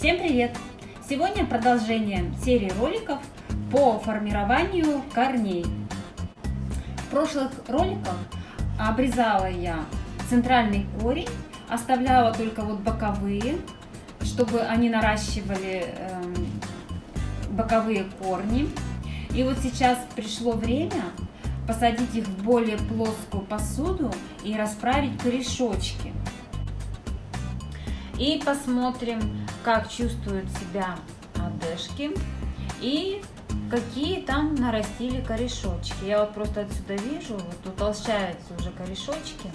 Всем привет! Сегодня продолжение серии роликов по формированию корней. В прошлых роликах обрезала я центральный корень, оставляла только вот боковые, чтобы они наращивали э, боковые корни. И вот сейчас пришло время посадить их в более плоскую посуду и расправить корешочки. И посмотрим, как чувствуют себя одежки и какие там нарастили корешочки. Я вот просто отсюда вижу, вот утолщаются уже корешочки.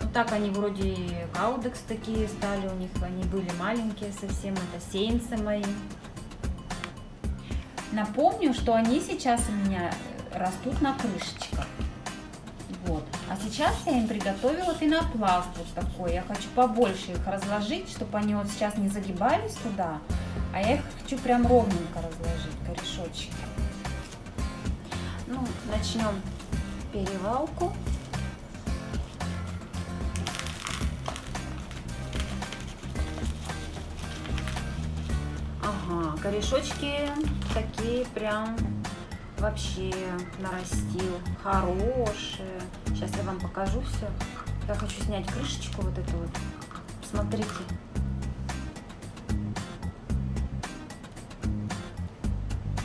Вот так они вроде каудекс такие стали, у них они были маленькие совсем, это сеянцы мои. Напомню, что они сейчас у меня растут на крышечках. А сейчас я им приготовила пенопласт вот такой. Я хочу побольше их разложить, чтобы они вот сейчас не загибались туда. А я их хочу прям ровненько разложить, корешочки. Ну, начнем перевалку. Ага, корешочки такие прям вообще нарастил. Хорошие. Сейчас я вам покажу все. Я хочу снять крышечку вот эту вот. Смотрите.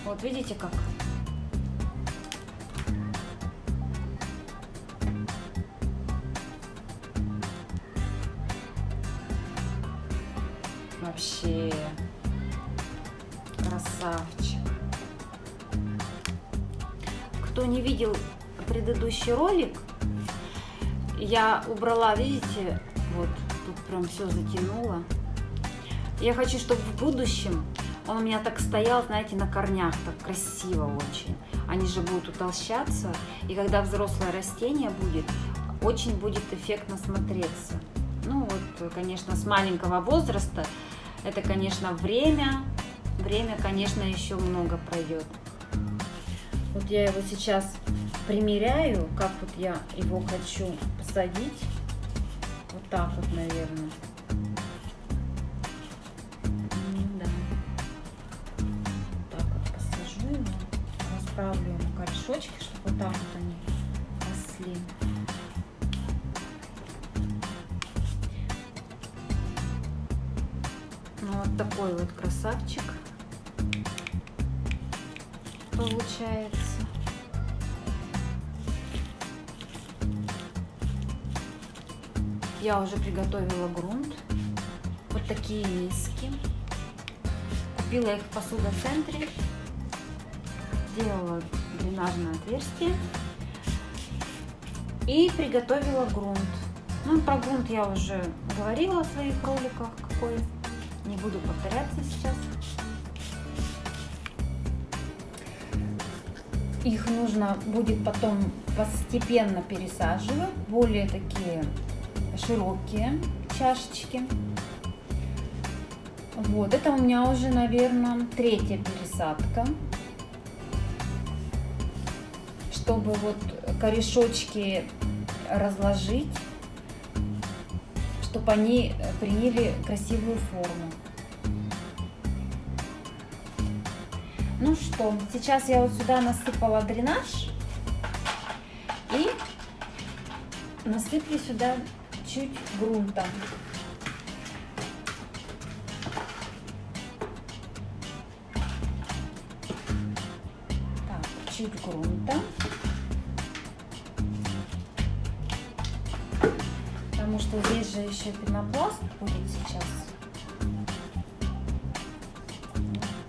Вот видите как? Вообще красавчик. Кто не видел предыдущий ролик, я убрала, видите, вот тут прям все затянуло. Я хочу, чтобы в будущем он у меня так стоял, знаете, на корнях, так красиво очень. Они же будут утолщаться, и когда взрослое растение будет, очень будет эффектно смотреться. Ну вот, конечно, с маленького возраста, это, конечно, время, время, конечно, еще много пройдет. Вот я его сейчас примеряю, как вот я его хочу посадить. Вот так вот, наверное. Да. Вот так вот посажу его, расправлю ему корешочки, чтобы вот так вот они росли. Ну, вот такой вот красавчик получается. Я уже приготовила грунт. Вот такие миски. Купила их в посудоцентре. Сделала дренажное отверстие. И приготовила грунт. Ну, про грунт я уже говорила в своих роликах, какой. Не буду повторяться сейчас. Их нужно будет потом постепенно пересаживать, более такие широкие чашечки. Вот, это у меня уже, наверное, третья пересадка. Чтобы вот корешочки разложить, чтобы они приняли красивую форму. Ну что, сейчас я вот сюда насыпала дренаж и насыплю сюда чуть грунта. Так, чуть грунта. Потому что здесь же еще пенопласт будет сейчас.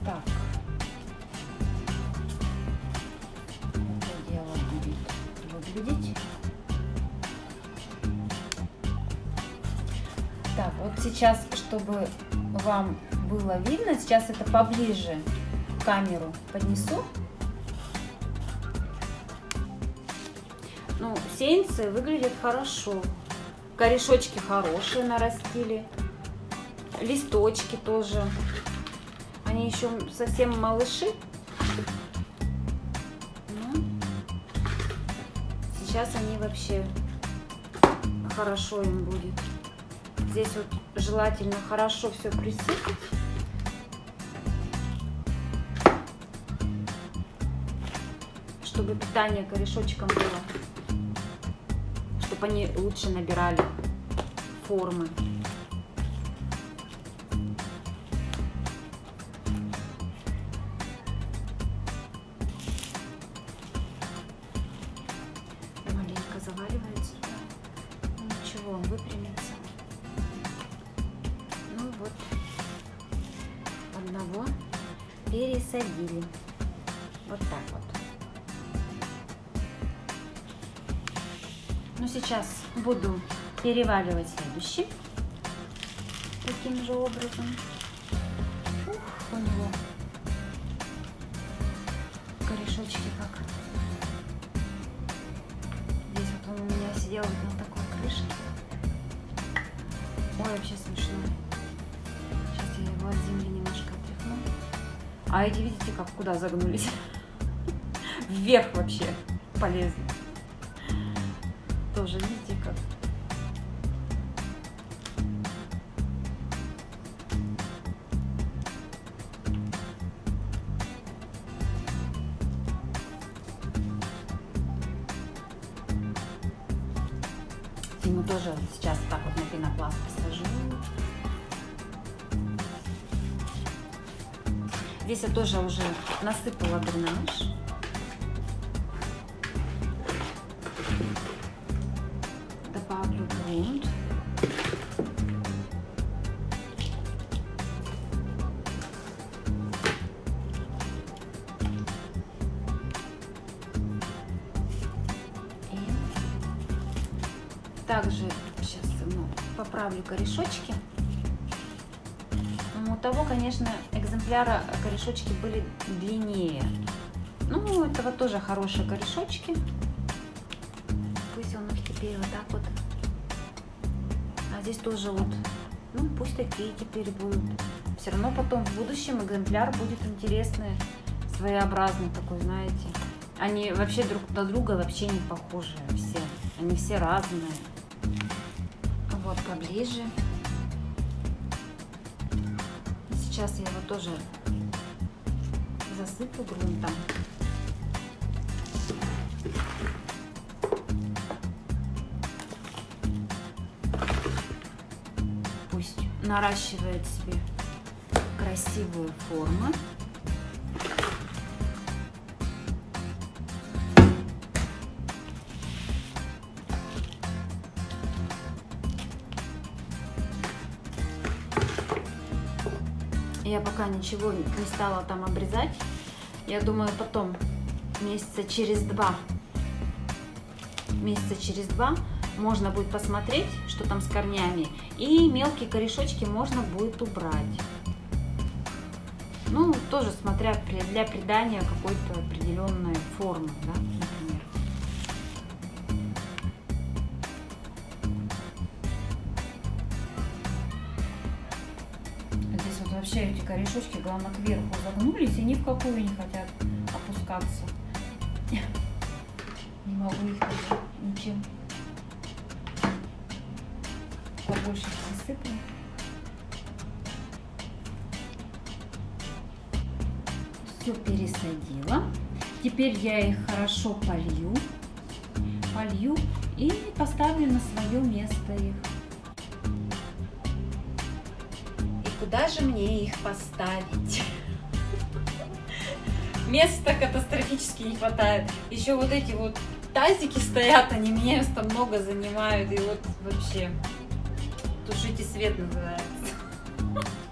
Так. Это дело будет выглядеть. Так, вот сейчас, чтобы вам было видно, сейчас это поближе камеру поднесу. Ну, сеянцы выглядят хорошо. Корешочки хорошие нарастили. Листочки тоже. Они еще совсем малыши. Ну, сейчас они вообще хорошо им будет. Здесь вот желательно хорошо все присыпать. Чтобы питание корешочком было. Чтобы они лучше набирали формы. Пересадили. Вот так вот. Ну, сейчас буду переваливать следующий. Таким же образом. А эти, видите, как куда загнулись? Вверх вообще полезли. Тоже, видите, как. Ему тоже сейчас так вот на пенопласт посажу. Здесь я тоже уже насыпала дренаж. Добавлю грунт. Также сейчас ну, поправлю корешочки. Ну, У того, конечно, экземпляра корешочки были длиннее. Ну, у этого тоже хорошие корешочки. Пусть он их теперь вот так вот. А здесь тоже вот, ну, пусть такие теперь будут. Все равно потом в будущем экземпляр будет интересный, своеобразный такой, знаете. Они вообще друг на друга вообще не похожи все. Они все разные. Вот поближе. Сейчас я его тоже засыплю грунтом. Пусть наращивает себе красивые формы. Я пока ничего не стала там обрезать. Я думаю, потом, месяца через два, месяца через два можно будет посмотреть, что там с корнями. И мелкие корешочки можно будет убрать. Ну, тоже смотря для придания какой-то определенной формы, да, например. Вообще эти корешочки, главное, кверху загнулись и ни в какую не хотят опускаться. Не могу их даже ничем побольше присыплю. Все пересадила. Теперь я их хорошо полью. Полью и поставлю на свое место их. Куда же мне их поставить? Места катастрофически не хватает. Еще вот эти вот тазики стоят, они места много занимают. И вот вообще тушите свет называется.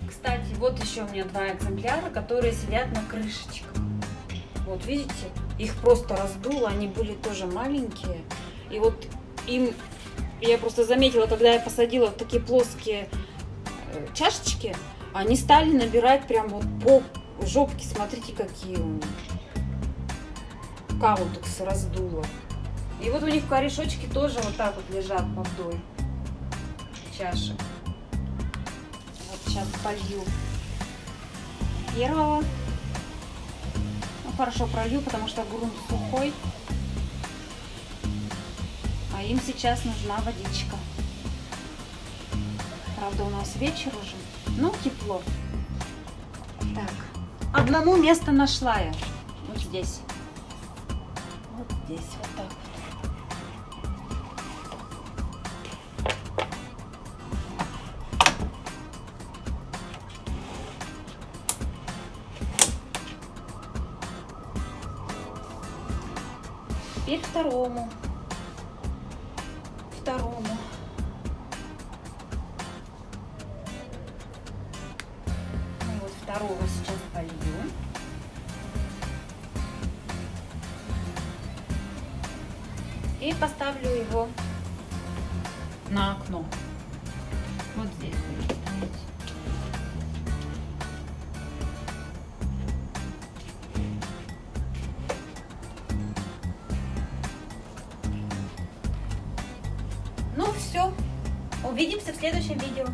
Кстати, вот еще у меня два экземпляра, которые сидят на крышечках. Вот видите, их просто раздуло, они были тоже маленькие. И вот им, я просто заметила, когда я посадила такие плоские чашечки, они стали набирать прям вот по жопке, смотрите, какие у них. Каутекс раздуло. И вот у них корешочки тоже вот так вот лежат по вдоль чашек. Вот сейчас полью первого. Ну, хорошо пролью, потому что грунт сухой. А им сейчас нужна водичка. Правда, у нас вечер уже. Ну, тепло. Так. Одному место нашла я. Вот здесь. Вот здесь, вот так вот. Теперь. Второму. И поставлю его на окно. Вот здесь будет стоять. Ну все, увидимся в следующем видео.